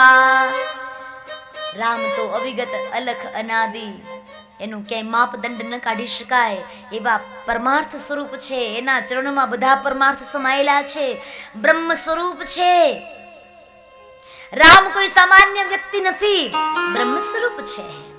પા રામ તો અવિગત અલખ અનાદિ. એનું ક્યાંય માપદંડ ન કાઢી શકાય. એવા પરમાર્થ સ્વરૂપ છે. એના ચરણમાં બધા પરમાર્થ સમાયેલા છે. બ્રહ્મ સ્વરૂપ છે. રામ કોઈ સામાન્ય વ્યક્તિ નથી. બ્રહ્મ સ્વરૂપ છે.